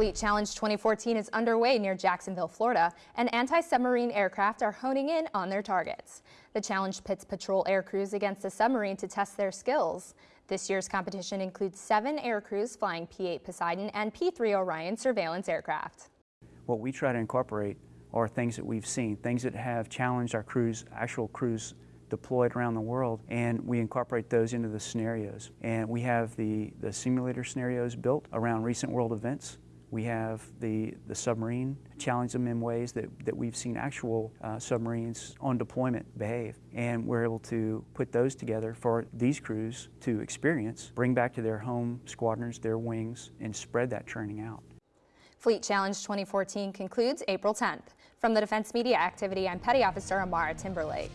Fleet Challenge 2014 is underway near Jacksonville, Florida, and anti-submarine aircraft are honing in on their targets. The challenge pits patrol air crews against a submarine to test their skills. This year's competition includes seven air crews flying P-8 Poseidon and P-3 Orion surveillance aircraft. What we try to incorporate are things that we've seen, things that have challenged our crews, actual crews deployed around the world, and we incorporate those into the scenarios. And we have the, the simulator scenarios built around recent world events. We have the, the submarine, challenge them in ways that, that we've seen actual uh, submarines on deployment behave. And we're able to put those together for these crews to experience, bring back to their home squadrons, their wings, and spread that training out. Fleet Challenge 2014 concludes April 10th. From the Defense Media Activity, I'm Petty Officer Amara Timberlake.